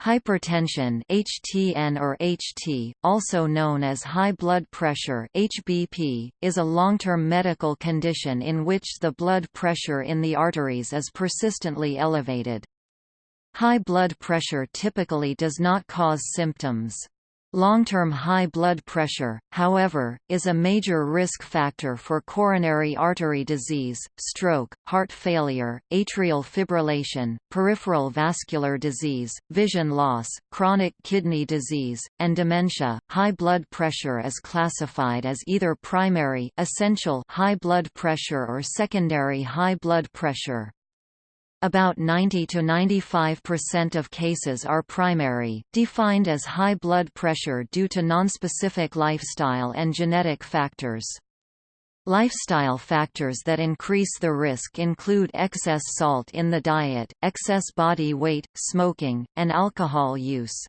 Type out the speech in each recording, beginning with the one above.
Hypertension HTN or HT, also known as high blood pressure HBP, is a long-term medical condition in which the blood pressure in the arteries is persistently elevated. High blood pressure typically does not cause symptoms. Long-term high blood pressure, however, is a major risk factor for coronary artery disease, stroke, heart failure, atrial fibrillation, peripheral vascular disease, vision loss, chronic kidney disease, and dementia. High blood pressure is classified as either primary essential high blood pressure or secondary high blood pressure. About 90 to 95% of cases are primary, defined as high blood pressure due to nonspecific lifestyle and genetic factors. Lifestyle factors that increase the risk include excess salt in the diet, excess body weight, smoking, and alcohol use.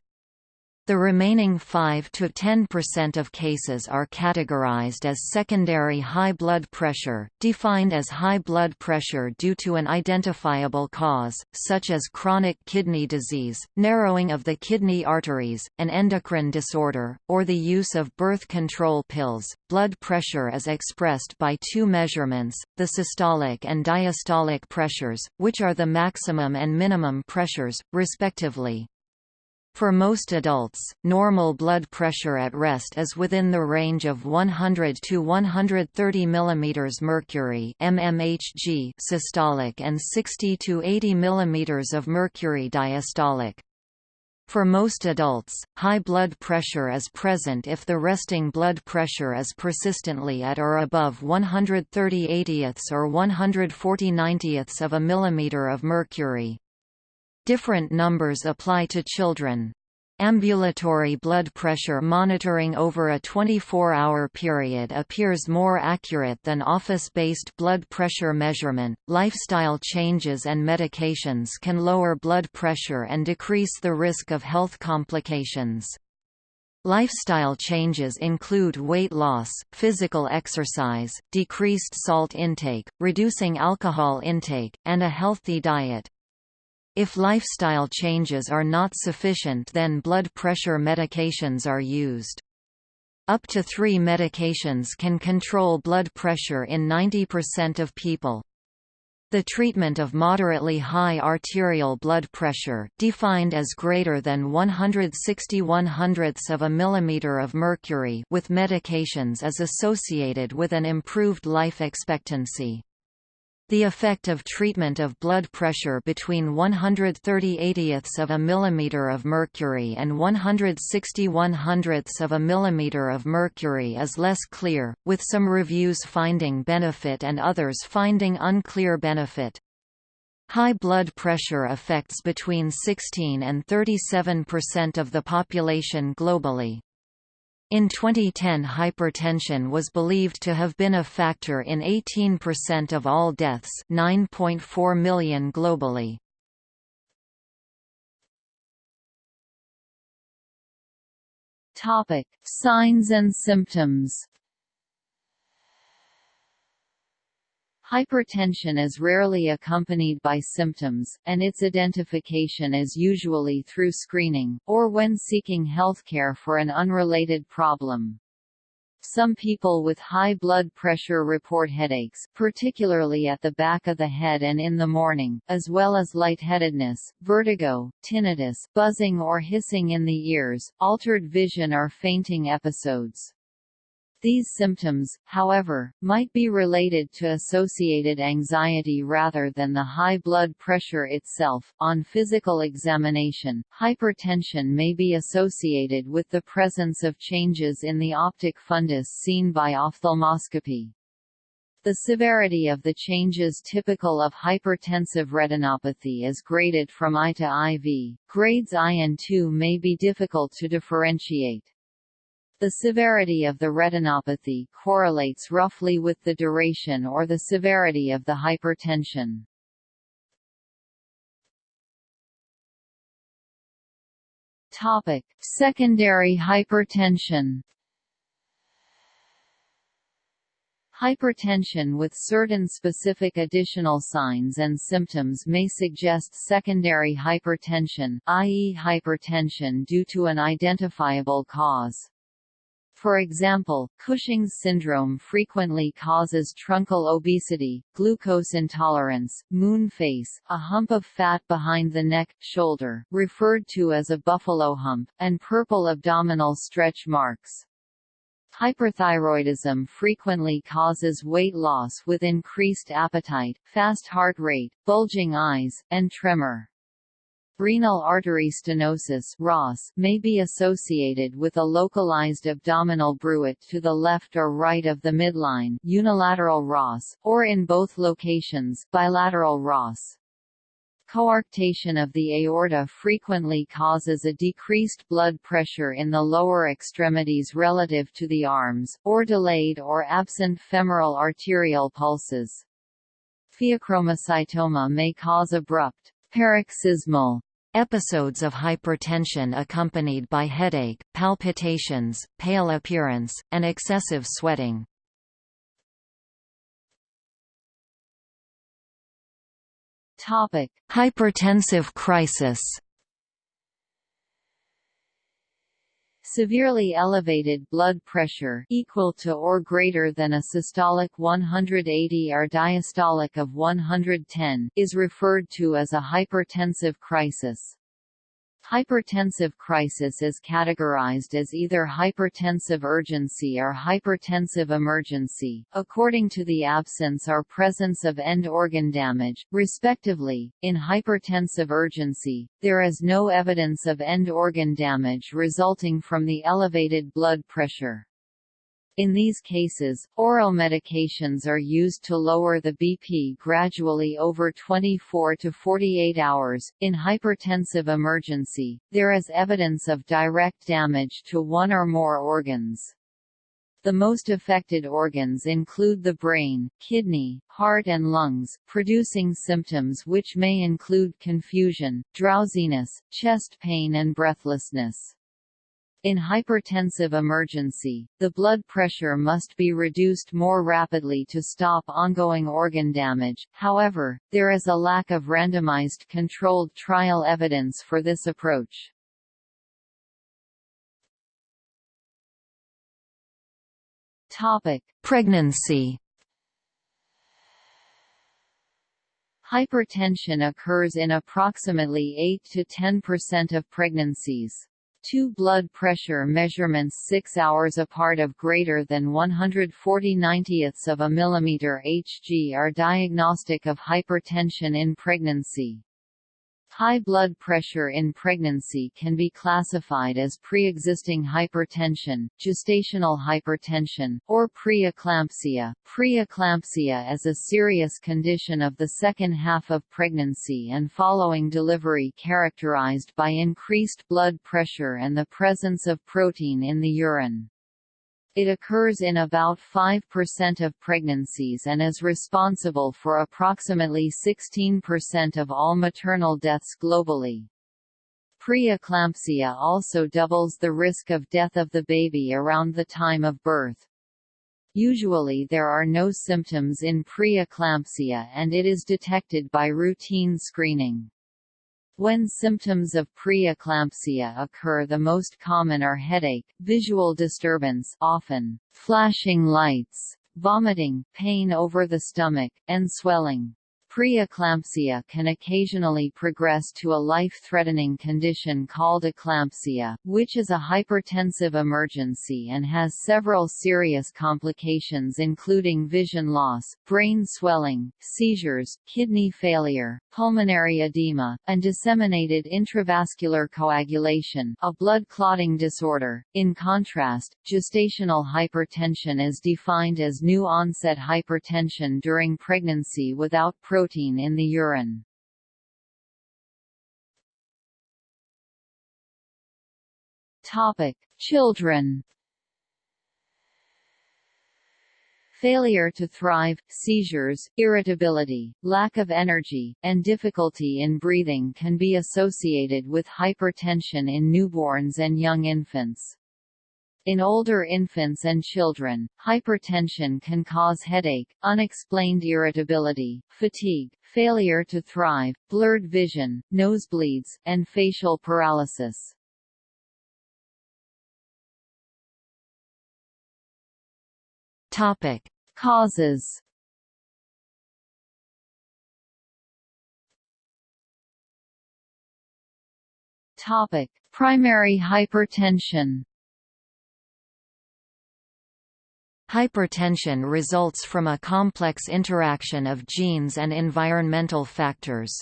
The remaining 5 to 10% of cases are categorized as secondary high blood pressure, defined as high blood pressure due to an identifiable cause, such as chronic kidney disease, narrowing of the kidney arteries, an endocrine disorder, or the use of birth control pills. Blood pressure is expressed by two measurements, the systolic and diastolic pressures, which are the maximum and minimum pressures, respectively. For most adults, normal blood pressure at rest is within the range of 100 to 130 mm mercury mmHg systolic and 60 to 80 mm of mercury diastolic. For most adults, high blood pressure is present if the resting blood pressure is persistently at or above 130 80ths or 140 90ths of a millimeter of mercury. Different numbers apply to children. Ambulatory blood pressure monitoring over a 24-hour period appears more accurate than office-based blood pressure measurement. Lifestyle changes and medications can lower blood pressure and decrease the risk of health complications. Lifestyle changes include weight loss, physical exercise, decreased salt intake, reducing alcohol intake, and a healthy diet. If lifestyle changes are not sufficient then blood pressure medications are used. Up to three medications can control blood pressure in 90% of people. The treatment of moderately high arterial blood pressure defined as greater than 161 hundredths of a millimeter of mercury with medications is associated with an improved life expectancy. The effect of treatment of blood pressure between 130 80ths of a millimeter of mercury and 161 hundredths of a millimeter of mercury is less clear, with some reviews finding benefit and others finding unclear benefit. High blood pressure affects between 16 and 37 percent of the population globally. In 2010 hypertension was believed to have been a factor in 18% of all deaths 9.4 million globally. Signs and symptoms Hypertension is rarely accompanied by symptoms, and its identification is usually through screening, or when seeking healthcare for an unrelated problem. Some people with high blood pressure report headaches, particularly at the back of the head and in the morning, as well as lightheadedness, vertigo, tinnitus, buzzing or hissing in the ears, altered vision or fainting episodes. These symptoms, however, might be related to associated anxiety rather than the high blood pressure itself. On physical examination, hypertension may be associated with the presence of changes in the optic fundus seen by ophthalmoscopy. The severity of the changes typical of hypertensive retinopathy is graded from I to IV. Grades I and II may be difficult to differentiate. The severity of the retinopathy correlates roughly with the duration or the severity of the hypertension. Topic: Secondary hypertension Hypertension with certain specific additional signs and symptoms may suggest secondary hypertension, i.e. hypertension due to an identifiable cause. For example, Cushing's syndrome frequently causes truncal obesity, glucose intolerance, moon face, a hump of fat behind the neck, shoulder, referred to as a buffalo hump, and purple abdominal stretch marks. Hyperthyroidism frequently causes weight loss with increased appetite, fast heart rate, bulging eyes, and tremor. Renal artery stenosis may be associated with a localized abdominal bruit to the left or right of the midline unilateral RAS, or in both locations bilateral RAS. Coarctation of the aorta frequently causes a decreased blood pressure in the lower extremities relative to the arms, or delayed or absent femoral arterial pulses. Pheochromocytoma may cause abrupt, paroxysmal episodes of hypertension accompanied by headache, palpitations, pale appearance, and excessive sweating. Topic: Hypertensive crisis. Severely elevated blood pressure equal to or greater than a systolic 180 or diastolic of 110 is referred to as a hypertensive crisis. Hypertensive crisis is categorized as either hypertensive urgency or hypertensive emergency, according to the absence or presence of end organ damage, respectively. In hypertensive urgency, there is no evidence of end organ damage resulting from the elevated blood pressure. In these cases, oral medications are used to lower the BP gradually over 24 to 48 hours. In hypertensive emergency, there is evidence of direct damage to one or more organs. The most affected organs include the brain, kidney, heart and lungs, producing symptoms which may include confusion, drowsiness, chest pain and breathlessness. In hypertensive emergency, the blood pressure must be reduced more rapidly to stop ongoing organ damage, however, there is a lack of randomized controlled trial evidence for this approach. Pregnancy Hypertension occurs in approximately 8 to 10% of pregnancies. Two blood pressure measurements 6 hours apart of greater than 140 90ths of a millimeter Hg are diagnostic of hypertension in pregnancy. High blood pressure in pregnancy can be classified as pre-existing hypertension, gestational hypertension, or preeclampsia. Preeclampsia is a serious condition of the second half of pregnancy and following delivery characterized by increased blood pressure and the presence of protein in the urine. It occurs in about 5% of pregnancies and is responsible for approximately 16% of all maternal deaths globally. Preeclampsia also doubles the risk of death of the baby around the time of birth. Usually there are no symptoms in preeclampsia and it is detected by routine screening. When symptoms of preeclampsia occur the most common are headache, visual disturbance often flashing lights, vomiting, pain over the stomach, and swelling. Preeclampsia can occasionally progress to a life-threatening condition called eclampsia, which is a hypertensive emergency and has several serious complications including vision loss, brain swelling, seizures, kidney failure, pulmonary edema, and disseminated intravascular coagulation a blood clotting disorder. In contrast, gestational hypertension is defined as new-onset hypertension during pregnancy without pro protein in the urine. Topic: Children. Failure to thrive, seizures, irritability, lack of energy, and difficulty in breathing can be associated with hypertension in newborns and young infants. In older infants and children, hypertension can cause headache, unexplained irritability, fatigue, failure to thrive, blurred vision, nosebleeds, and facial paralysis. Topic: Causes. Topic: Primary hypertension. Hypertension results from a complex interaction of genes and environmental factors.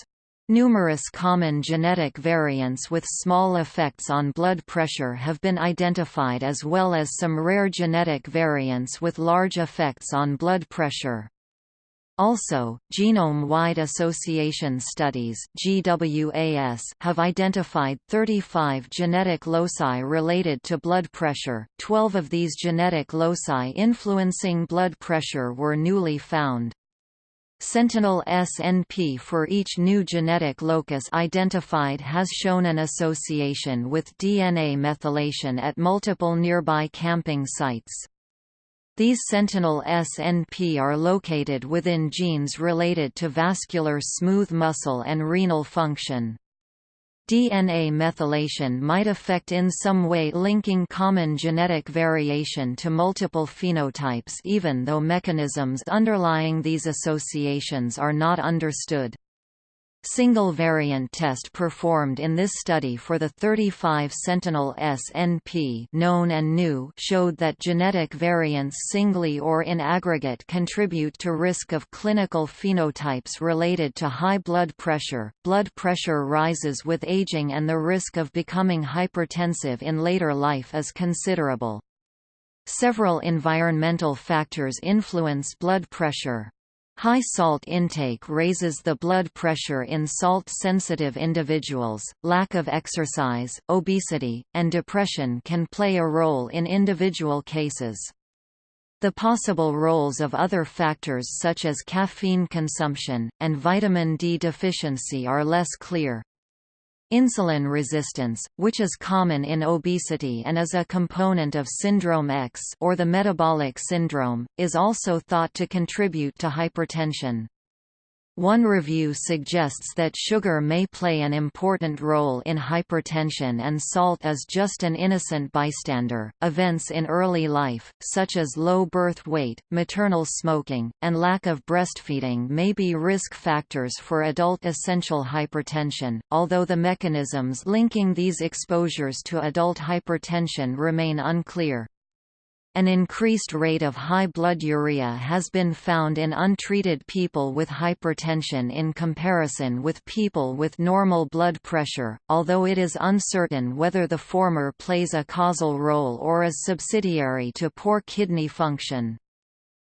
Numerous common genetic variants with small effects on blood pressure have been identified as well as some rare genetic variants with large effects on blood pressure. Also, genome-wide association studies GWAS have identified 35 genetic loci related to blood pressure. 12 of these genetic loci influencing blood pressure were newly found. Sentinel SNP for each new genetic locus identified has shown an association with DNA methylation at multiple nearby camping sites. These sentinel SNP are located within genes related to vascular smooth muscle and renal function. DNA methylation might affect in some way linking common genetic variation to multiple phenotypes even though mechanisms underlying these associations are not understood. Single variant test performed in this study for the 35 Sentinel SNP known and new showed that genetic variants singly or in aggregate contribute to risk of clinical phenotypes related to high blood pressure. Blood pressure rises with aging and the risk of becoming hypertensive in later life is considerable. Several environmental factors influence blood pressure. High salt intake raises the blood pressure in salt-sensitive individuals. Lack of exercise, obesity, and depression can play a role in individual cases. The possible roles of other factors such as caffeine consumption, and vitamin D deficiency are less clear. Insulin resistance, which is common in obesity and is a component of syndrome X or the metabolic syndrome, is also thought to contribute to hypertension. One review suggests that sugar may play an important role in hypertension and salt is just an innocent bystander. Events in early life, such as low birth weight, maternal smoking, and lack of breastfeeding, may be risk factors for adult essential hypertension, although the mechanisms linking these exposures to adult hypertension remain unclear. An increased rate of high blood urea has been found in untreated people with hypertension in comparison with people with normal blood pressure, although it is uncertain whether the former plays a causal role or is subsidiary to poor kidney function.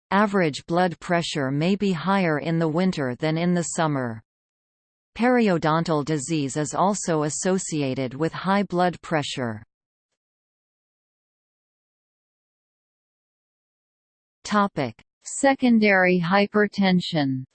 Average blood pressure may be higher in the winter than in the summer. Periodontal disease is also associated with high blood pressure. Topic: Secondary hypertension.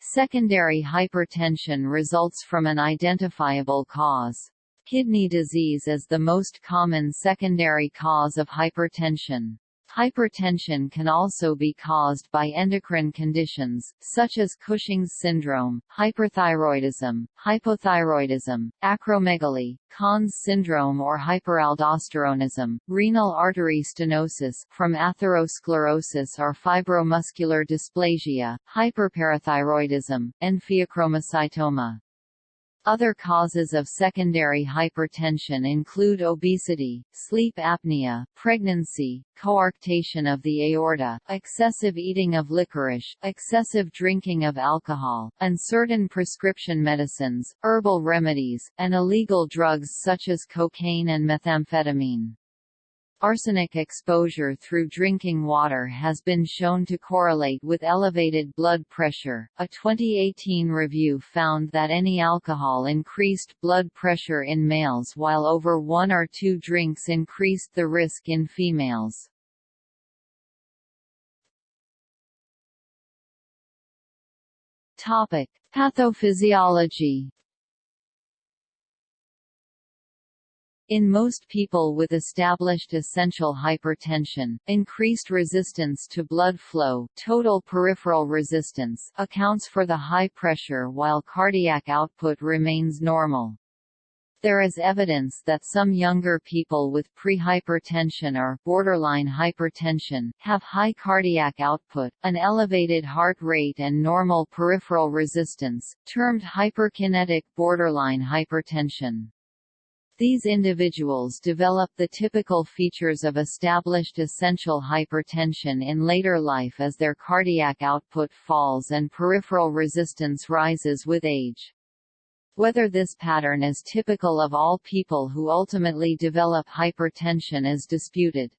Secondary hypertension results from an identifiable cause. Kidney disease is the most common secondary cause of hypertension. Hypertension can also be caused by endocrine conditions, such as Cushing's syndrome, hyperthyroidism, hypothyroidism, acromegaly, Conn's syndrome or hyperaldosteronism, renal artery stenosis from atherosclerosis or fibromuscular dysplasia, hyperparathyroidism, and pheochromocytoma. Other causes of secondary hypertension include obesity, sleep apnea, pregnancy, coarctation of the aorta, excessive eating of licorice, excessive drinking of alcohol, uncertain prescription medicines, herbal remedies, and illegal drugs such as cocaine and methamphetamine. Arsenic exposure through drinking water has been shown to correlate with elevated blood pressure. A 2018 review found that any alcohol increased blood pressure in males while over one or two drinks increased the risk in females. Topic: Pathophysiology In most people with established essential hypertension, increased resistance to blood flow total peripheral resistance accounts for the high pressure while cardiac output remains normal. There is evidence that some younger people with prehypertension or borderline hypertension have high cardiac output, an elevated heart rate and normal peripheral resistance, termed hyperkinetic borderline hypertension. These individuals develop the typical features of established essential hypertension in later life as their cardiac output falls and peripheral resistance rises with age. Whether this pattern is typical of all people who ultimately develop hypertension is disputed.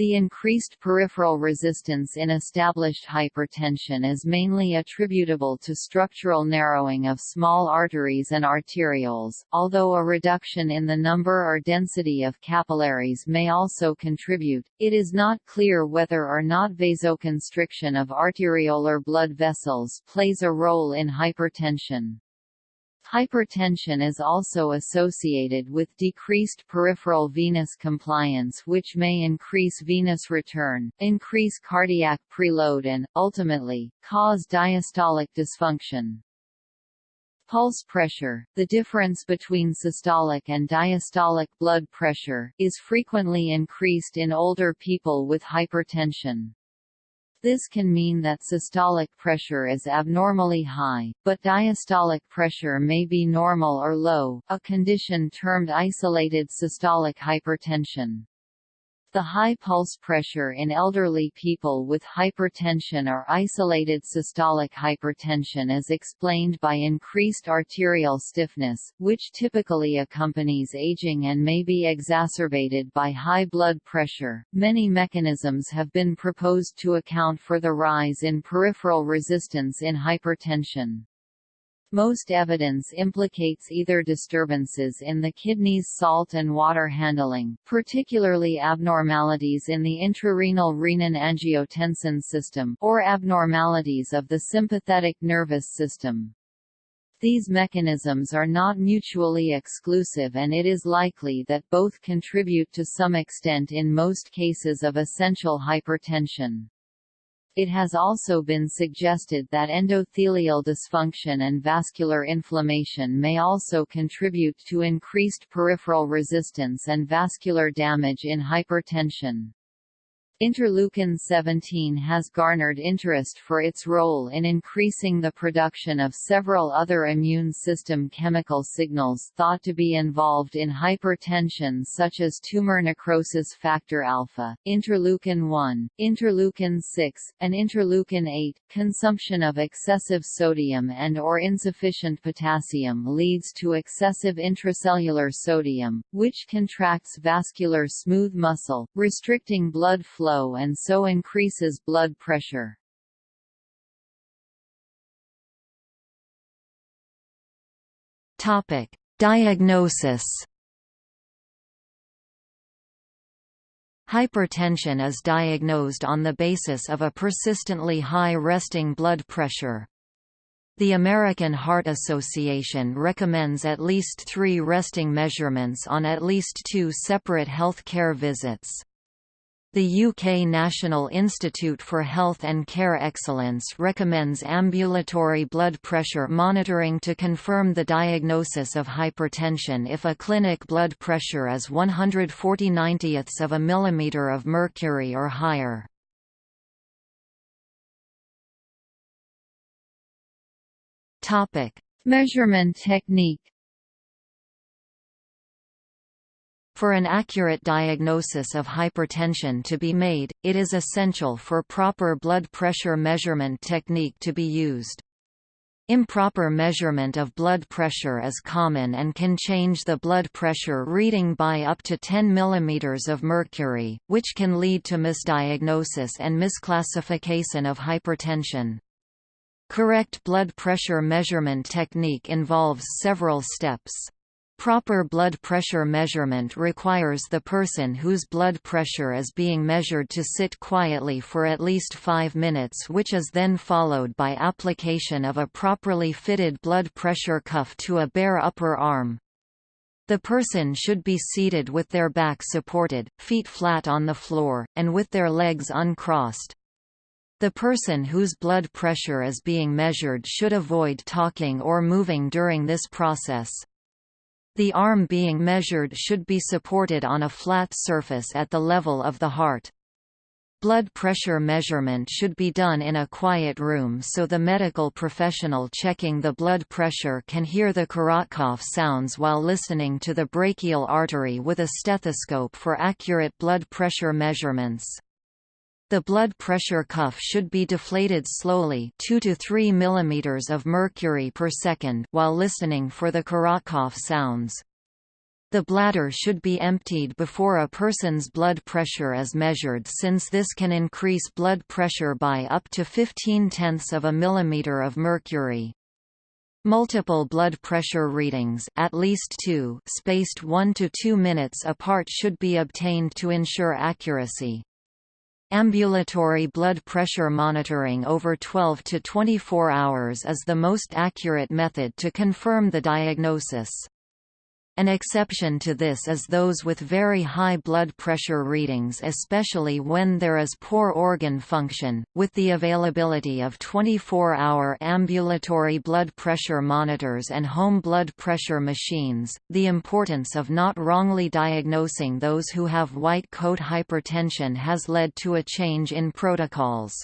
The increased peripheral resistance in established hypertension is mainly attributable to structural narrowing of small arteries and arterioles, although a reduction in the number or density of capillaries may also contribute. It is not clear whether or not vasoconstriction of arteriolar blood vessels plays a role in hypertension. Hypertension is also associated with decreased peripheral venous compliance which may increase venous return, increase cardiac preload and, ultimately, cause diastolic dysfunction. Pulse pressure, the difference between systolic and diastolic blood pressure, is frequently increased in older people with hypertension. This can mean that systolic pressure is abnormally high, but diastolic pressure may be normal or low, a condition termed isolated systolic hypertension. The high pulse pressure in elderly people with hypertension or isolated systolic hypertension is explained by increased arterial stiffness, which typically accompanies aging and may be exacerbated by high blood pressure. Many mechanisms have been proposed to account for the rise in peripheral resistance in hypertension. Most evidence implicates either disturbances in the kidney's salt and water handling, particularly abnormalities in the intrarenal renin-angiotensin system, or abnormalities of the sympathetic nervous system. These mechanisms are not mutually exclusive and it is likely that both contribute to some extent in most cases of essential hypertension. It has also been suggested that endothelial dysfunction and vascular inflammation may also contribute to increased peripheral resistance and vascular damage in hypertension. Interleukin-17 has garnered interest for its role in increasing the production of several other immune system chemical signals thought to be involved in hypertension such as tumor necrosis factor alpha, interleukin-1, interleukin-6, and interleukin-8. Consumption of excessive sodium and or insufficient potassium leads to excessive intracellular sodium, which contracts vascular smooth muscle, restricting blood flow flow and so increases blood pressure. Topic: Diagnosis. Hypertension is diagnosed on the basis of a persistently high resting blood pressure. The American Heart Association recommends at least three resting measurements on at least two separate health care visits. The UK National Institute for Health and Care Excellence recommends ambulatory blood pressure monitoring to confirm the diagnosis of hypertension if a clinic blood pressure is 140 90ths of a millimeter of mercury or higher. Measurement technique For an accurate diagnosis of hypertension to be made, it is essential for proper blood pressure measurement technique to be used. Improper measurement of blood pressure is common and can change the blood pressure reading by up to 10 mm of mercury, which can lead to misdiagnosis and misclassification of hypertension. Correct blood pressure measurement technique involves several steps. Proper blood pressure measurement requires the person whose blood pressure is being measured to sit quietly for at least 5 minutes which is then followed by application of a properly fitted blood pressure cuff to a bare upper arm. The person should be seated with their back supported, feet flat on the floor, and with their legs uncrossed. The person whose blood pressure is being measured should avoid talking or moving during this process. The arm being measured should be supported on a flat surface at the level of the heart. Blood pressure measurement should be done in a quiet room so the medical professional checking the blood pressure can hear the Korotkov sounds while listening to the brachial artery with a stethoscope for accurate blood pressure measurements. The blood pressure cuff should be deflated slowly 2 to 3 mm of mercury per second while listening for the Korotkov sounds. The bladder should be emptied before a person's blood pressure is measured since this can increase blood pressure by up to 15 tenths of a millimeter of mercury. Multiple blood pressure readings at least two, spaced 1 to 2 minutes apart should be obtained to ensure accuracy. Ambulatory blood pressure monitoring over 12 to 24 hours is the most accurate method to confirm the diagnosis. An exception to this is those with very high blood pressure readings especially when there is poor organ function. With the availability of 24-hour ambulatory blood pressure monitors and home blood pressure machines, the importance of not wrongly diagnosing those who have white coat hypertension has led to a change in protocols.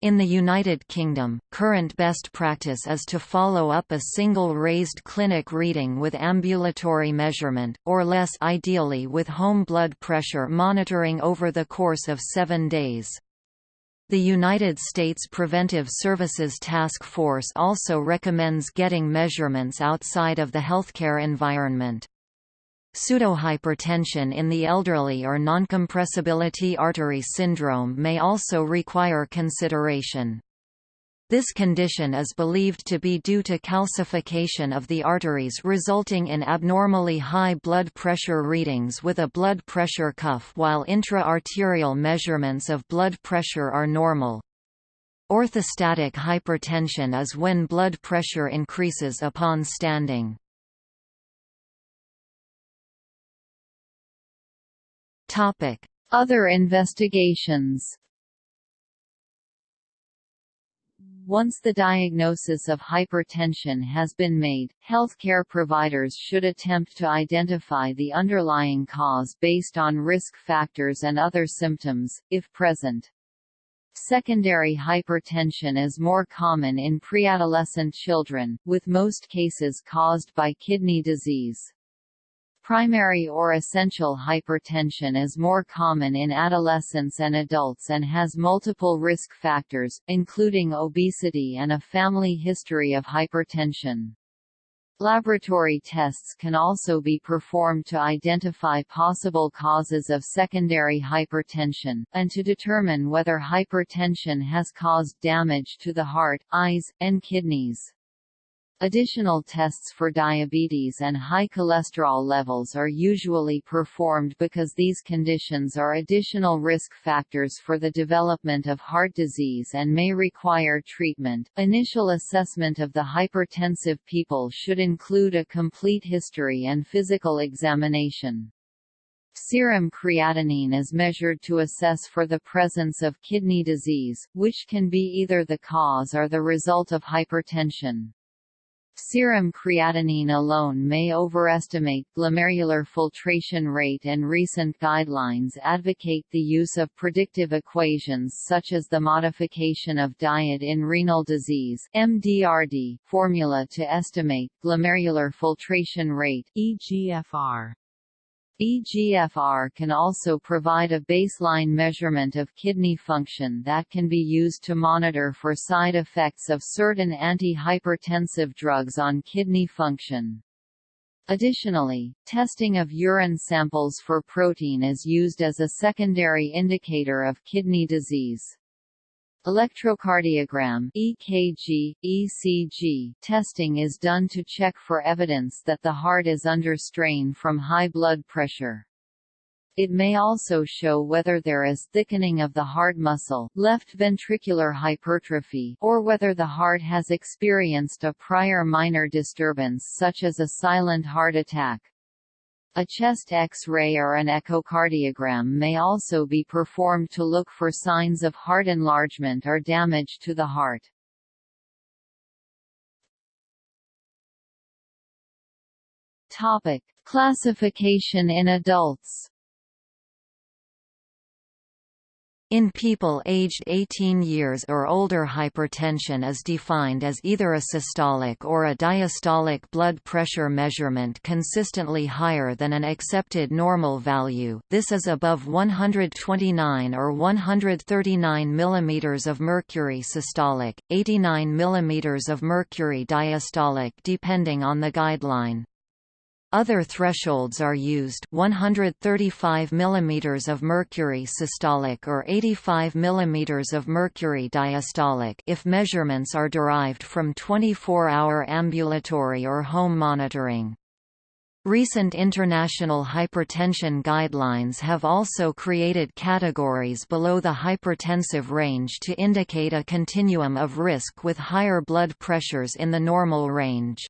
In the United Kingdom, current best practice is to follow up a single raised clinic reading with ambulatory measurement, or less ideally with home blood pressure monitoring over the course of seven days. The United States Preventive Services Task Force also recommends getting measurements outside of the healthcare environment. Pseudohypertension in the elderly or noncompressibility artery syndrome may also require consideration. This condition is believed to be due to calcification of the arteries resulting in abnormally high blood pressure readings with a blood pressure cuff while intra-arterial measurements of blood pressure are normal. Orthostatic hypertension is when blood pressure increases upon standing. Topic: Other investigations. Once the diagnosis of hypertension has been made, healthcare providers should attempt to identify the underlying cause based on risk factors and other symptoms, if present. Secondary hypertension is more common in preadolescent children, with most cases caused by kidney disease. Primary or essential hypertension is more common in adolescents and adults and has multiple risk factors, including obesity and a family history of hypertension. Laboratory tests can also be performed to identify possible causes of secondary hypertension, and to determine whether hypertension has caused damage to the heart, eyes, and kidneys. Additional tests for diabetes and high cholesterol levels are usually performed because these conditions are additional risk factors for the development of heart disease and may require treatment. Initial assessment of the hypertensive people should include a complete history and physical examination. Serum creatinine is measured to assess for the presence of kidney disease, which can be either the cause or the result of hypertension. Serum creatinine alone may overestimate glomerular filtration rate and recent guidelines advocate the use of predictive equations such as the modification of diet in renal disease MDRD formula to estimate glomerular filtration rate EGFR. EGFR can also provide a baseline measurement of kidney function that can be used to monitor for side effects of certain antihypertensive drugs on kidney function. Additionally, testing of urine samples for protein is used as a secondary indicator of kidney disease. Electrocardiogram EKG, ECG testing is done to check for evidence that the heart is under strain from high blood pressure. It may also show whether there is thickening of the heart muscle left ventricular hypertrophy or whether the heart has experienced a prior minor disturbance such as a silent heart attack. A chest X-ray or an echocardiogram may also be performed to look for signs of heart enlargement or damage to the heart. Topic: Classification in adults. In people aged 18 years or older hypertension is defined as either a systolic or a diastolic blood pressure measurement consistently higher than an accepted normal value this is above 129 or 139 mm of mercury systolic, 89 mm of mercury diastolic depending on the guideline. Other thresholds are used 135 mm of mercury systolic or 85 mm of mercury diastolic if measurements are derived from 24-hour ambulatory or home monitoring. Recent international hypertension guidelines have also created categories below the hypertensive range to indicate a continuum of risk with higher blood pressures in the normal range.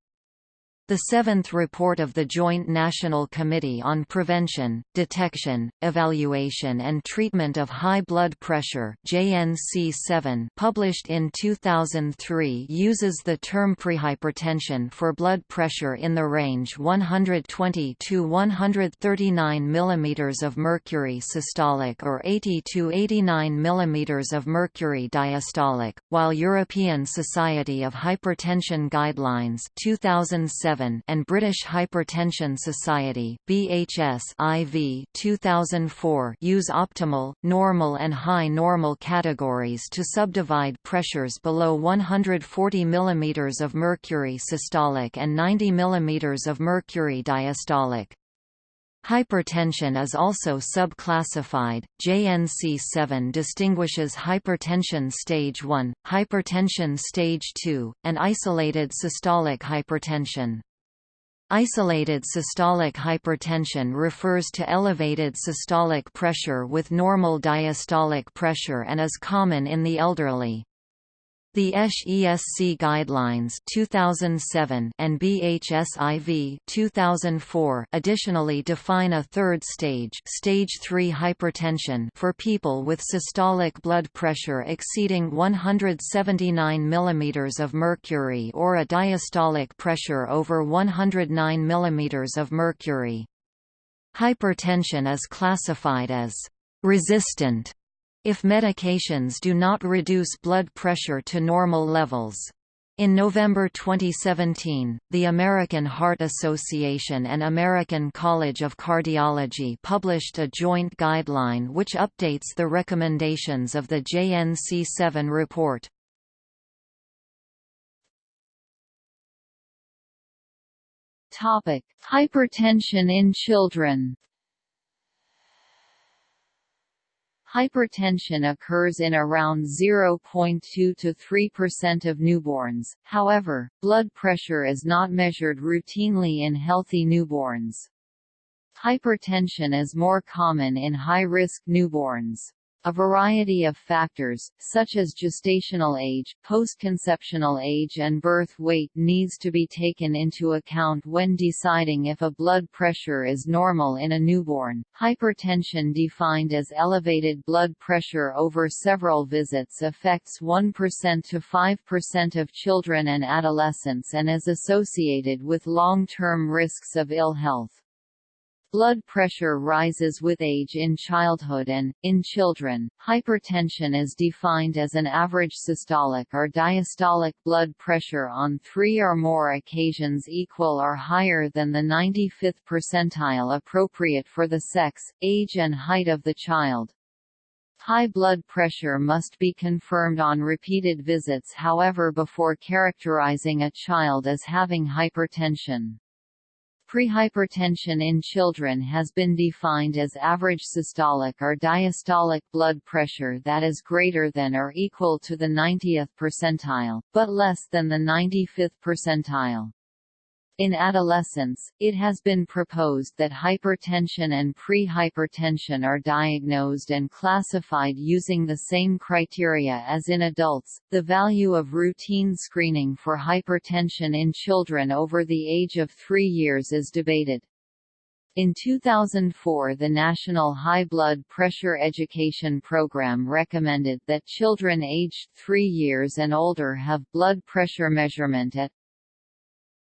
The seventh report of the Joint National Committee on Prevention, Detection, Evaluation and Treatment of High Blood Pressure JNC7 published in 2003 uses the term prehypertension for blood pressure in the range 120 to 139 mm of mercury systolic or 80 to 89 mm of mercury diastolic, while European Society of Hypertension Guidelines 2007 and British Hypertension Society BHS IV 2004 use optimal, normal and high normal categories to subdivide pressures below 140 mm of mercury systolic and 90 mm of mercury diastolic. Hypertension is also subclassified. JNC7 distinguishes hypertension stage 1, hypertension stage 2, and isolated systolic hypertension. Isolated systolic hypertension refers to elevated systolic pressure with normal diastolic pressure and is common in the elderly. The ESC guidelines 2007 and BHSIV 2004 additionally define a third stage, stage 3 hypertension for people with systolic blood pressure exceeding 179 mm of mercury or a diastolic pressure over 109 mm of mercury. Hypertension is classified as resistant if medications do not reduce blood pressure to normal levels. In November 2017, the American Heart Association and American College of Cardiology published a joint guideline which updates the recommendations of the JNC7 report. Topic: Hypertension in children Hypertension occurs in around 0.2 to 3% of newborns, however, blood pressure is not measured routinely in healthy newborns. Hypertension is more common in high-risk newborns. A variety of factors, such as gestational age, postconceptional age and birth weight needs to be taken into account when deciding if a blood pressure is normal in a newborn. Hypertension defined as elevated blood pressure over several visits affects 1% to 5% of children and adolescents and is associated with long-term risks of ill health. Blood pressure rises with age in childhood and, in children, hypertension is defined as an average systolic or diastolic blood pressure on three or more occasions equal or higher than the 95th percentile appropriate for the sex, age and height of the child. High blood pressure must be confirmed on repeated visits however before characterizing a child as having hypertension. Prehypertension in children has been defined as average systolic or diastolic blood pressure that is greater than or equal to the 90th percentile, but less than the 95th percentile. In adolescence, it has been proposed that hypertension and prehypertension are diagnosed and classified using the same criteria as in adults. The value of routine screening for hypertension in children over the age of 3 years is debated. In 2004 the National High Blood Pressure Education Program recommended that children aged 3 years and older have blood pressure measurement at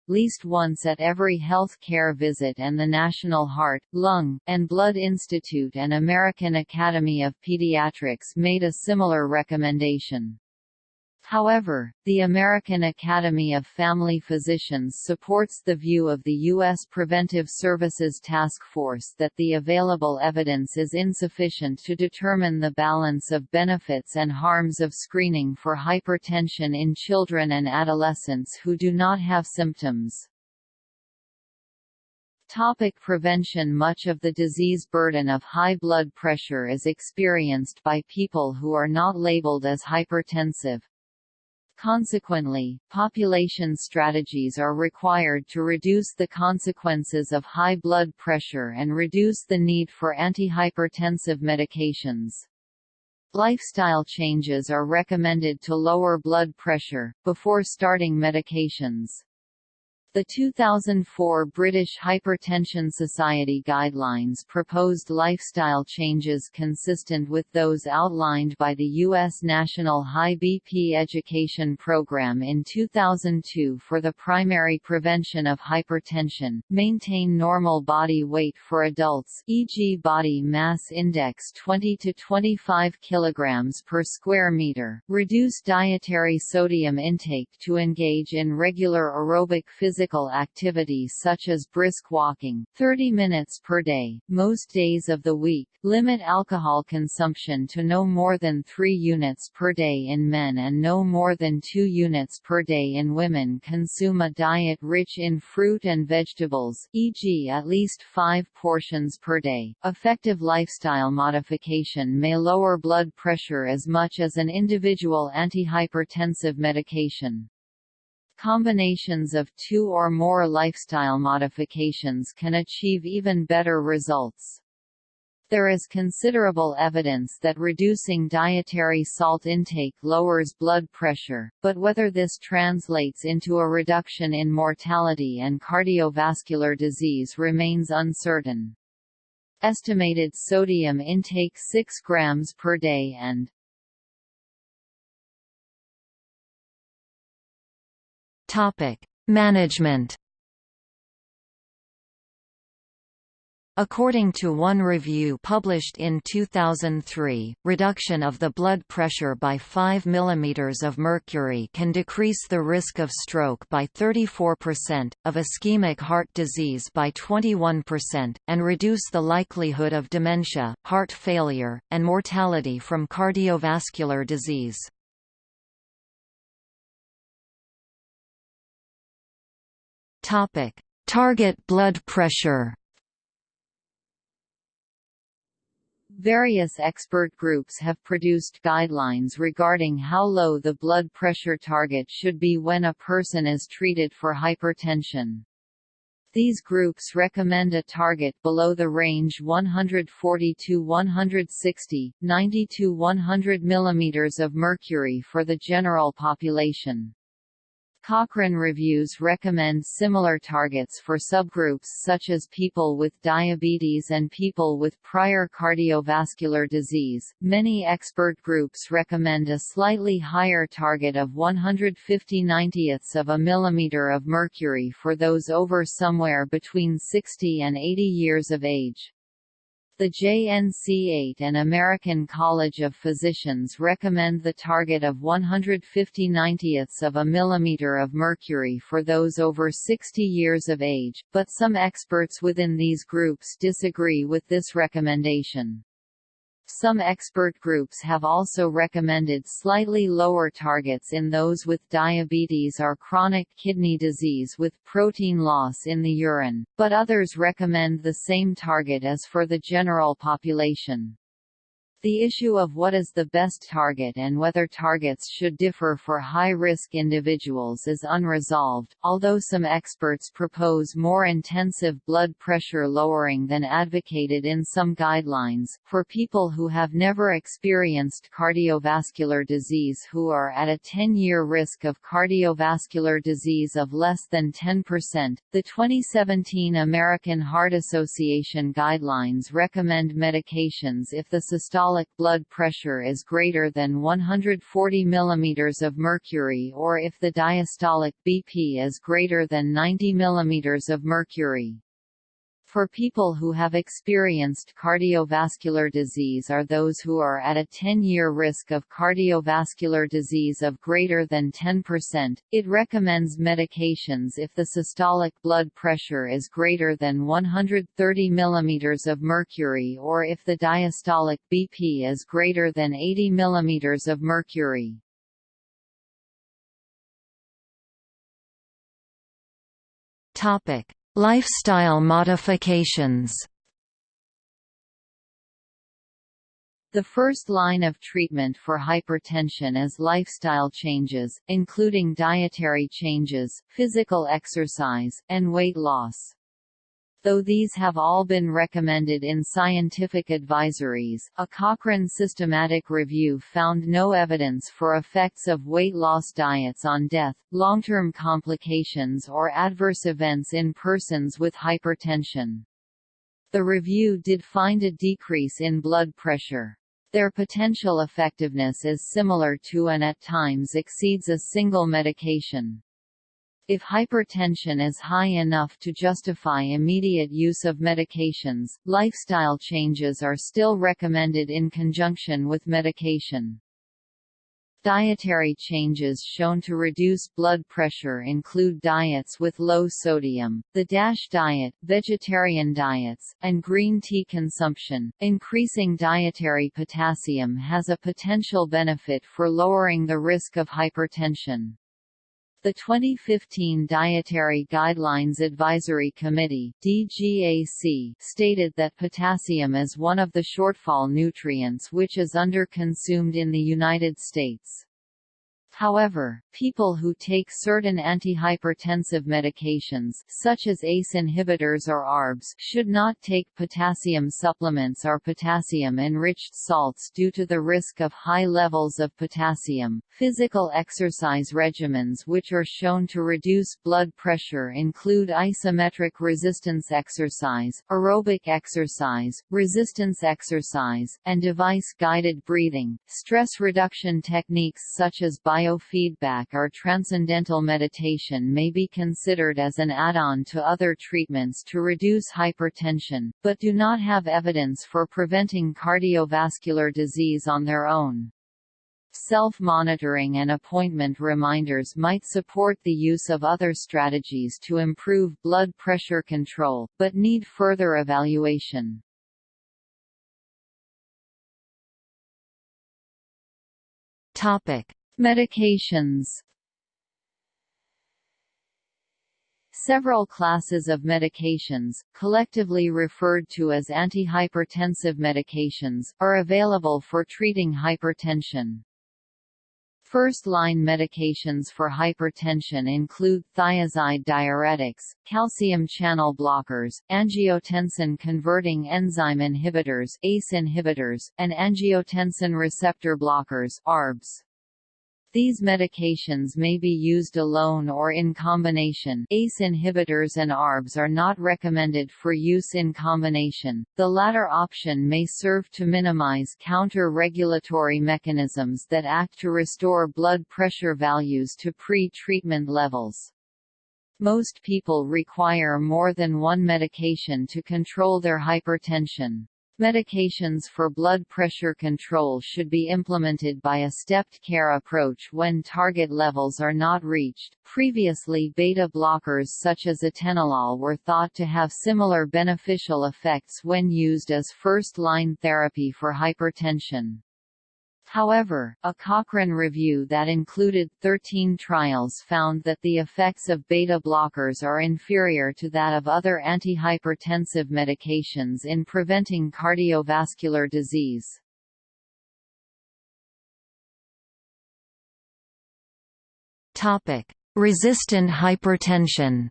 least once at every health care visit and the National Heart, Lung, and Blood Institute and American Academy of Pediatrics made a similar recommendation. However, the American Academy of Family Physicians supports the view of the U.S. Preventive Services Task Force that the available evidence is insufficient to determine the balance of benefits and harms of screening for hypertension in children and adolescents who do not have symptoms. Topic prevention Much of the disease burden of high blood pressure is experienced by people who are not labeled as hypertensive, Consequently, population strategies are required to reduce the consequences of high blood pressure and reduce the need for antihypertensive medications. Lifestyle changes are recommended to lower blood pressure, before starting medications. The 2004 British Hypertension Society guidelines proposed lifestyle changes consistent with those outlined by the U.S. National High BP Education Program in 2002 for the primary prevention of hypertension, maintain normal body weight for adults e.g. body mass index 20 to 25 kg per square meter, reduce dietary sodium intake to engage in regular aerobic physical physical activity such as brisk walking 30 minutes per day, most days of the week, limit alcohol consumption to no more than 3 units per day in men and no more than 2 units per day in women consume a diet rich in fruit and vegetables e.g. at least 5 portions per day. Effective lifestyle modification may lower blood pressure as much as an individual antihypertensive medication. Combinations of two or more lifestyle modifications can achieve even better results. There is considerable evidence that reducing dietary salt intake lowers blood pressure, but whether this translates into a reduction in mortality and cardiovascular disease remains uncertain. Estimated sodium intake 6 grams per day and Management. According to one review published in 2003, reduction of the blood pressure by 5 mm of mercury can decrease the risk of stroke by 34%, of ischemic heart disease by 21%, and reduce the likelihood of dementia, heart failure, and mortality from cardiovascular disease. Topic: Target blood pressure. Various expert groups have produced guidelines regarding how low the blood pressure target should be when a person is treated for hypertension. These groups recommend a target below the range 140 to 160, 90 to 100 mm of mercury for the general population. Cochrane reviews recommend similar targets for subgroups such as people with diabetes and people with prior cardiovascular disease. Many expert groups recommend a slightly higher target of 150 90ths of a millimeter of mercury for those over somewhere between 60 and 80 years of age. The JNC8 and American College of Physicians recommend the target of 150 90ths of a millimeter of mercury for those over 60 years of age, but some experts within these groups disagree with this recommendation. Some expert groups have also recommended slightly lower targets in those with diabetes or chronic kidney disease with protein loss in the urine, but others recommend the same target as for the general population. The issue of what is the best target and whether targets should differ for high-risk individuals is unresolved, although some experts propose more intensive blood pressure lowering than advocated in some guidelines, for people who have never experienced cardiovascular disease who are at a 10-year risk of cardiovascular disease of less than 10%. The 2017 American Heart Association guidelines recommend medications if the systolic systolic blood pressure is greater than 140 mm of mercury or if the diastolic BP is greater than 90 mm of mercury for people who have experienced cardiovascular disease are those who are at a 10-year risk of cardiovascular disease of greater than 10%. It recommends medications if the systolic blood pressure is greater than 130 mm of mercury or if the diastolic BP is greater than 80 mm of mercury. Topic: Lifestyle modifications The first line of treatment for hypertension is lifestyle changes, including dietary changes, physical exercise, and weight loss. Though these have all been recommended in scientific advisories, a Cochrane systematic review found no evidence for effects of weight loss diets on death, long-term complications or adverse events in persons with hypertension. The review did find a decrease in blood pressure. Their potential effectiveness is similar to and at times exceeds a single medication. If hypertension is high enough to justify immediate use of medications, lifestyle changes are still recommended in conjunction with medication. Dietary changes shown to reduce blood pressure include diets with low sodium, the DASH diet, vegetarian diets, and green tea consumption. Increasing dietary potassium has a potential benefit for lowering the risk of hypertension. The 2015 Dietary Guidelines Advisory Committee DGAC stated that potassium is one of the shortfall nutrients which is under-consumed in the United States. However, people who take certain antihypertensive medications such as ACE inhibitors or ARBs should not take potassium supplements or potassium-enriched salts due to the risk of high levels of potassium. Physical exercise regimens which are shown to reduce blood pressure include isometric resistance exercise, aerobic exercise, resistance exercise, and device-guided breathing. Stress reduction techniques such as bio biofeedback or transcendental meditation may be considered as an add-on to other treatments to reduce hypertension, but do not have evidence for preventing cardiovascular disease on their own. Self-monitoring and appointment reminders might support the use of other strategies to improve blood pressure control, but need further evaluation. Topic: Medications Several classes of medications, collectively referred to as antihypertensive medications, are available for treating hypertension. First-line medications for hypertension include thiazide diuretics, calcium channel blockers, angiotensin-converting enzyme inhibitors ACE inhibitors, and angiotensin receptor blockers ARBs. These medications may be used alone or in combination ACE inhibitors and ARBs are not recommended for use in combination, the latter option may serve to minimize counter-regulatory mechanisms that act to restore blood pressure values to pre-treatment levels. Most people require more than one medication to control their hypertension. Medications for blood pressure control should be implemented by a stepped care approach when target levels are not reached. Previously, beta blockers such as atenolol were thought to have similar beneficial effects when used as first-line therapy for hypertension. However, a Cochrane review that included 13 trials found that the effects of beta blockers are inferior to that of other antihypertensive medications in preventing cardiovascular disease. Resistant hypertension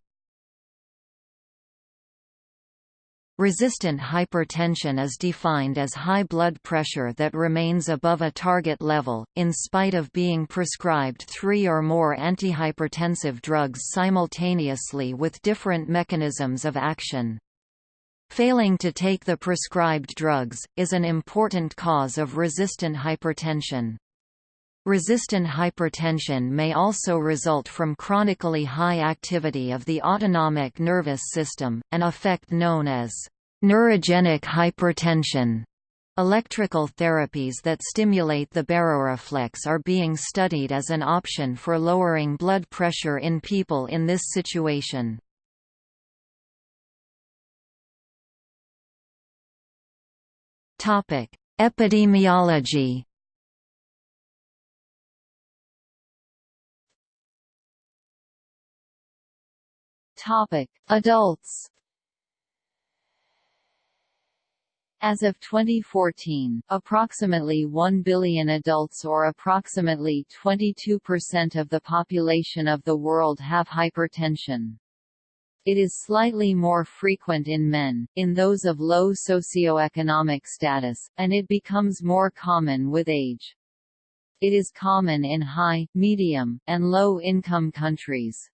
Resistant hypertension is defined as high blood pressure that remains above a target level, in spite of being prescribed three or more antihypertensive drugs simultaneously with different mechanisms of action. Failing to take the prescribed drugs, is an important cause of resistant hypertension. Resistant hypertension may also result from chronically high activity of the autonomic nervous system, an effect known as neurogenic hypertension. Electrical therapies that stimulate the baroreflex are being studied as an option for lowering blood pressure in people in this situation. Epidemiology Topic: Adults. As of 2014, approximately 1 billion adults or approximately 22% of the population of the world have hypertension. It is slightly more frequent in men, in those of low socioeconomic status, and it becomes more common with age. It is common in high, medium, and low-income countries.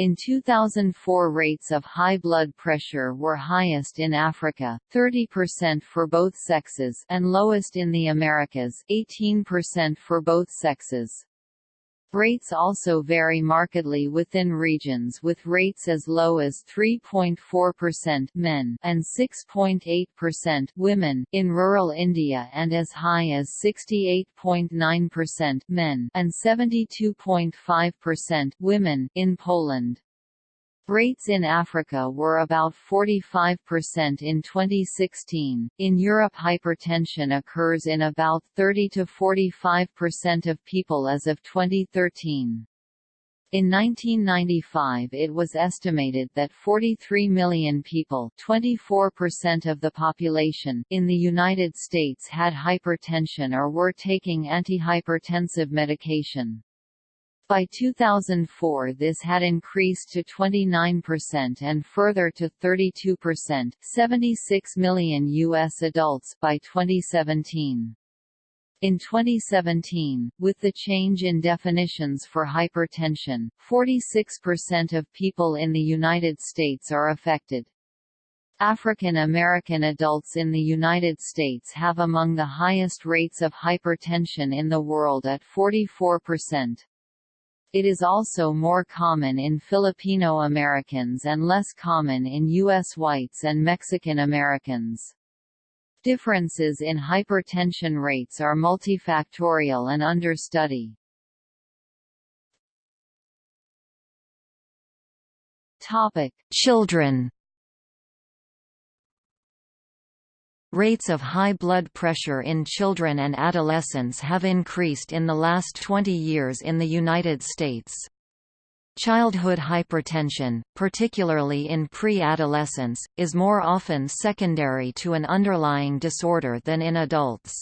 In 2004 rates of high blood pressure were highest in Africa, 30% for both sexes and lowest in the Americas, 18% for both sexes. Rates also vary markedly within regions with rates as low as 3.4% men and 6.8% women in rural India and as high as 68.9% men and 72.5% women in Poland. Rates in Africa were about 45% in 2016. In Europe, hypertension occurs in about 30 to 45% of people as of 2013. In 1995 it was estimated that 43 million people 24% of the population in the United States had hypertension or were taking antihypertensive medication. By 2004 this had increased to 29% and further to 32% 76 million U.S. adults by 2017. In 2017, with the change in definitions for hypertension, 46% of people in the United States are affected. African American adults in the United States have among the highest rates of hypertension in the world at 44%. It is also more common in Filipino Americans and less common in U.S. whites and Mexican Americans. Differences in hypertension rates are multifactorial and under study. Topic: Children Rates of high blood pressure in children and adolescents have increased in the last 20 years in the United States. Childhood hypertension, particularly in pre-adolescence, is more often secondary to an underlying disorder than in adults.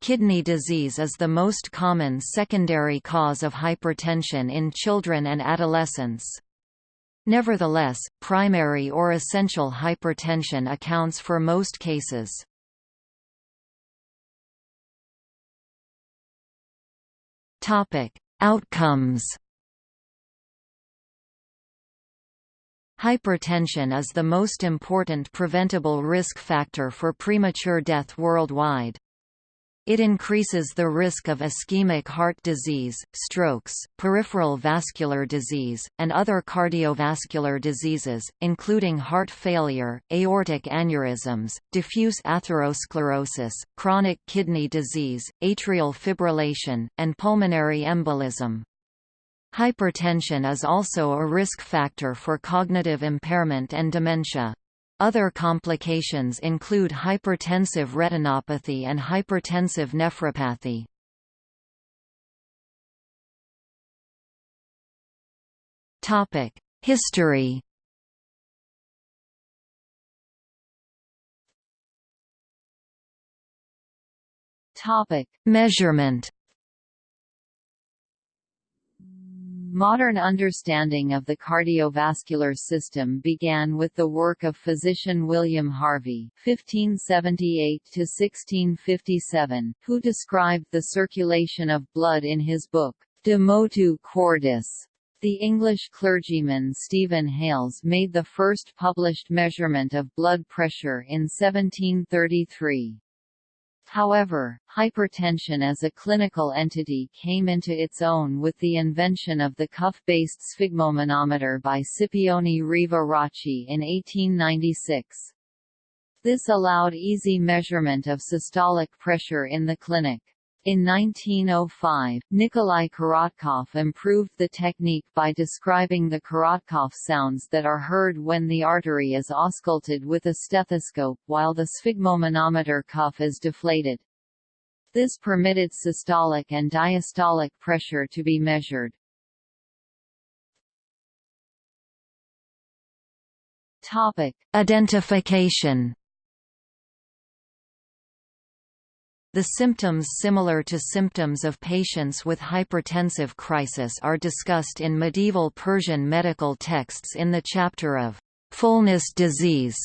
Kidney disease is the most common secondary cause of hypertension in children and adolescents. Nevertheless, primary or essential hypertension accounts for most cases. Outcomes. Hypertension is the most important preventable risk factor for premature death worldwide. It increases the risk of ischemic heart disease, strokes, peripheral vascular disease, and other cardiovascular diseases, including heart failure, aortic aneurysms, diffuse atherosclerosis, chronic kidney disease, atrial fibrillation, and pulmonary embolism. Hypertension is also a risk factor for cognitive impairment and dementia. Other complications include hypertensive retinopathy and hypertensive nephropathy. History Topic: Measurement Modern understanding of the cardiovascular system began with the work of physician William Harvey (1578–1657), who described the circulation of blood in his book De Motu Cordis. The English clergyman Stephen Hales made the first published measurement of blood pressure in 1733. However, hypertension as a clinical entity came into its own with the invention of the cuff-based sphygmomanometer by Scipione Riva Rocci in 1896. This allowed easy measurement of systolic pressure in the clinic. In 1905, Nikolai Korotkov improved the technique by describing the Korotkov sounds that are heard when the artery is ausculted with a stethoscope while the sphygmomanometer cuff is deflated. This permitted systolic and diastolic pressure to be measured. Topic: Identification The symptoms similar to symptoms of patients with hypertensive crisis are discussed in medieval Persian medical texts in the chapter of fullness disease.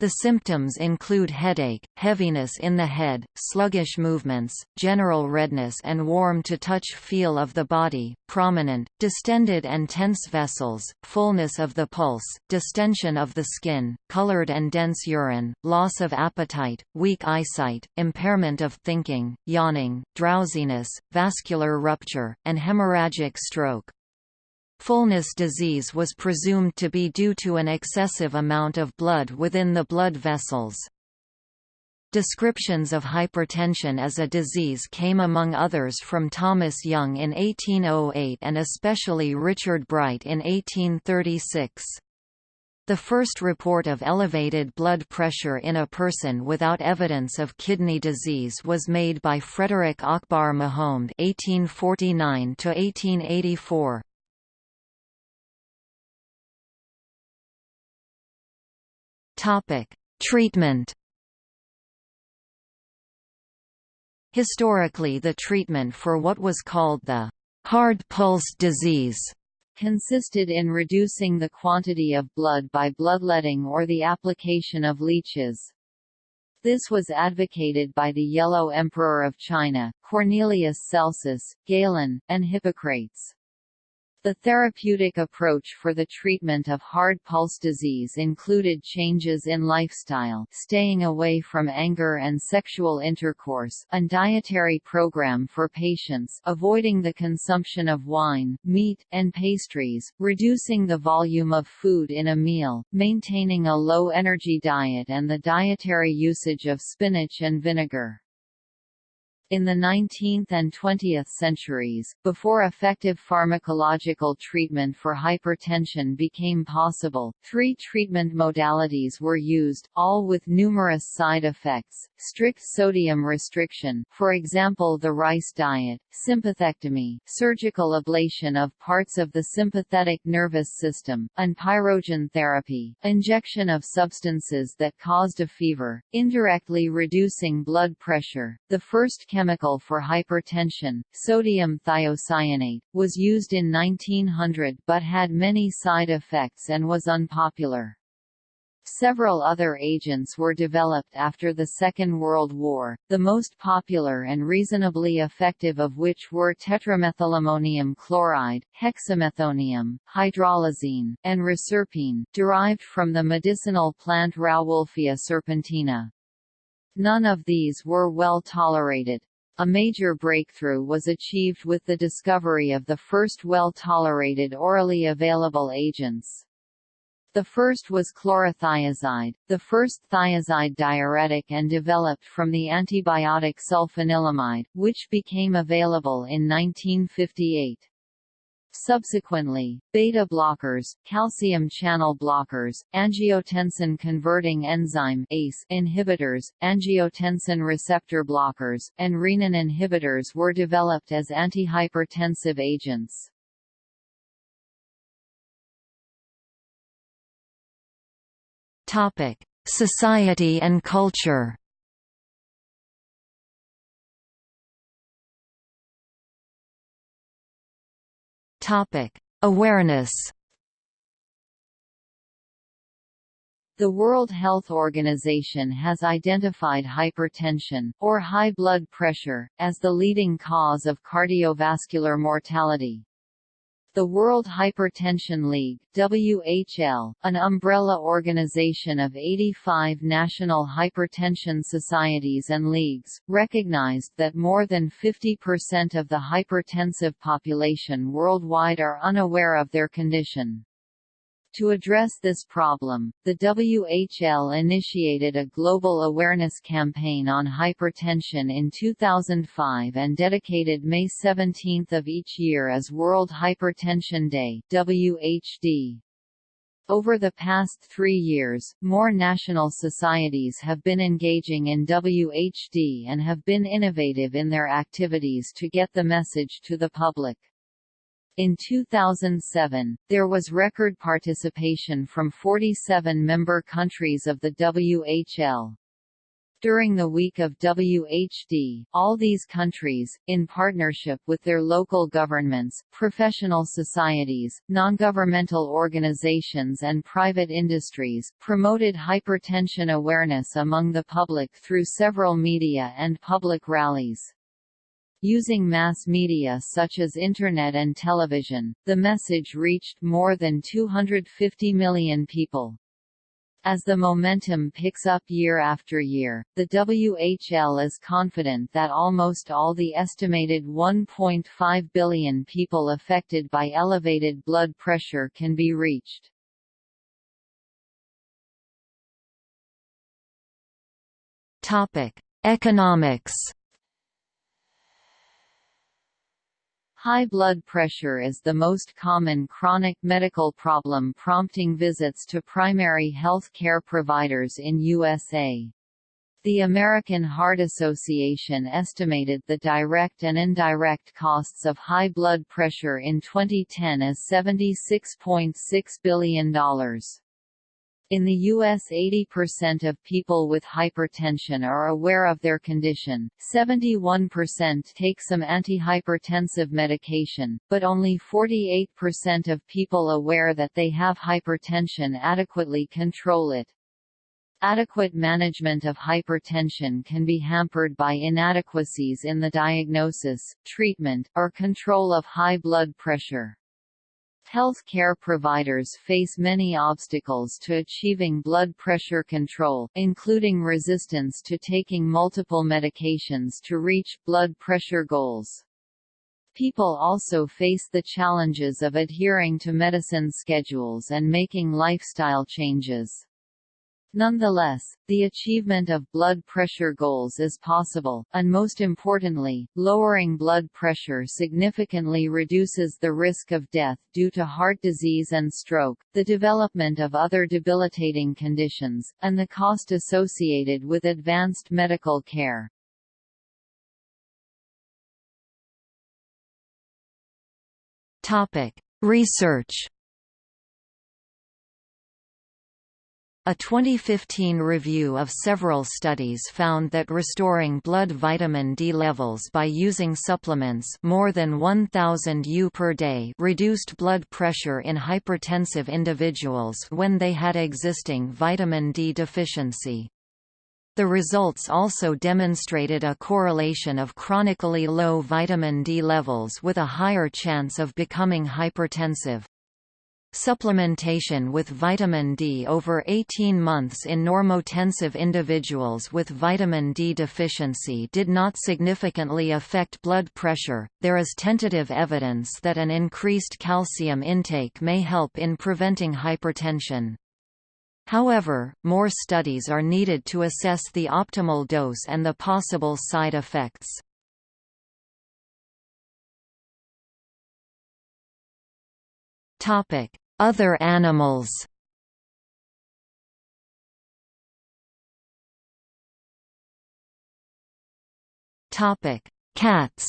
The symptoms include headache, heaviness in the head, sluggish movements, general redness and warm-to-touch feel of the body, prominent, distended and tense vessels, fullness of the pulse, distension of the skin, colored and dense urine, loss of appetite, weak eyesight, impairment of thinking, yawning, drowsiness, vascular rupture, and hemorrhagic stroke. Fullness disease was presumed to be due to an excessive amount of blood within the blood vessels. Descriptions of hypertension as a disease came among others from Thomas Young in 1808 and especially Richard Bright in 1836. The first report of elevated blood pressure in a person without evidence of kidney disease was made by Frederick Akbar Mahomed (1849–1884). Topic: Treatment. Historically the treatment for what was called the hard pulse disease consisted in reducing the quantity of blood by bloodletting or the application of leeches. This was advocated by the Yellow Emperor of China, Cornelius Celsus, Galen, and Hippocrates. The therapeutic approach for the treatment of hard pulse disease included changes in lifestyle staying away from anger and sexual intercourse a dietary program for patients avoiding the consumption of wine, meat, and pastries, reducing the volume of food in a meal, maintaining a low-energy diet and the dietary usage of spinach and vinegar. In the 19th and 20th centuries, before effective pharmacological treatment for hypertension became possible, three treatment modalities were used, all with numerous side effects, strict sodium restriction for example the rice diet, sympathectomy surgical ablation of parts of the sympathetic nervous system, and pyrogen therapy, injection of substances that caused a fever, indirectly reducing blood pressure. The first chemical for hypertension, sodium thiocyanate, was used in 1900 but had many side effects and was unpopular. Several other agents were developed after the Second World War, the most popular and reasonably effective of which were tetramethylammonium chloride, hexamethonium, hydralazine, and reserpine, derived from the medicinal plant Rauwolfia serpentina. None of these were well tolerated. A major breakthrough was achieved with the discovery of the first well-tolerated orally available agents. The first was chlorothiazide, the first thiazide diuretic and developed from the antibiotic sulfanilamide, which became available in 1958. Subsequently, beta blockers, calcium channel blockers, angiotensin-converting enzyme ACE inhibitors, angiotensin receptor blockers, and renin inhibitors were developed as antihypertensive agents. Topic: Society and culture. Awareness The World Health Organization has identified hypertension, or high blood pressure, as the leading cause of cardiovascular mortality. The World Hypertension League WHL, an umbrella organization of 85 national hypertension societies and leagues, recognized that more than 50% of the hypertensive population worldwide are unaware of their condition. To address this problem, the WHL initiated a global awareness campaign on hypertension in 2005 and dedicated May 17 of each year as World Hypertension Day WHD. Over the past three years, more national societies have been engaging in WHD and have been innovative in their activities to get the message to the public. In 2007, there was record participation from 47 member countries of the WHL. During the week of WHD, all these countries, in partnership with their local governments, professional societies, non-governmental organizations and private industries, promoted hypertension awareness among the public through several media and public rallies. Using mass media such as Internet and television, the message reached more than 250 million people. As the momentum picks up year after year, the WHL is confident that almost all the estimated 1.5 billion people affected by elevated blood pressure can be reached. Economics High blood pressure is the most common chronic medical problem prompting visits to primary health care providers in USA. The American Heart Association estimated the direct and indirect costs of high blood pressure in 2010 as $76.6 billion. In the U.S. 80% of people with hypertension are aware of their condition, 71% take some antihypertensive medication, but only 48% of people aware that they have hypertension adequately control it. Adequate management of hypertension can be hampered by inadequacies in the diagnosis, treatment, or control of high blood pressure. Health care providers face many obstacles to achieving blood pressure control, including resistance to taking multiple medications to reach blood pressure goals. People also face the challenges of adhering to medicine schedules and making lifestyle changes. Nonetheless, the achievement of blood pressure goals is possible, and most importantly, lowering blood pressure significantly reduces the risk of death due to heart disease and stroke, the development of other debilitating conditions, and the cost associated with advanced medical care. Research A 2015 review of several studies found that restoring blood vitamin D levels by using supplements more than 1000 U per day reduced blood pressure in hypertensive individuals when they had existing vitamin D deficiency. The results also demonstrated a correlation of chronically low vitamin D levels with a higher chance of becoming hypertensive. Supplementation with vitamin D over 18 months in normotensive individuals with vitamin D deficiency did not significantly affect blood pressure. There is tentative evidence that an increased calcium intake may help in preventing hypertension. However, more studies are needed to assess the optimal dose and the possible side effects. Topic: Other animals. Topic: Cats.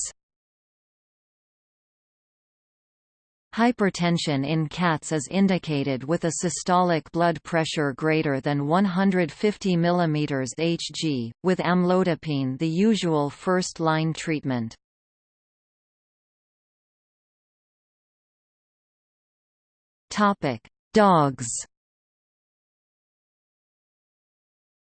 Hypertension in cats is indicated with a systolic blood pressure greater than 150 mm Hg, with amlodipine the usual first-line treatment. Dogs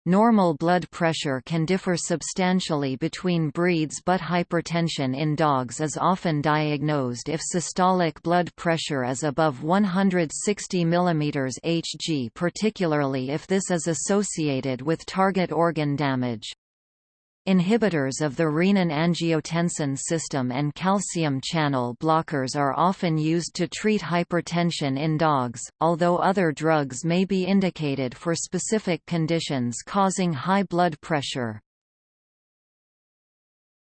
Normal blood pressure can differ substantially between breeds but hypertension in dogs is often diagnosed if systolic blood pressure is above 160 mm Hg particularly if this is associated with target organ damage. Inhibitors of the renin-angiotensin system and calcium channel blockers are often used to treat hypertension in dogs, although other drugs may be indicated for specific conditions causing high blood pressure.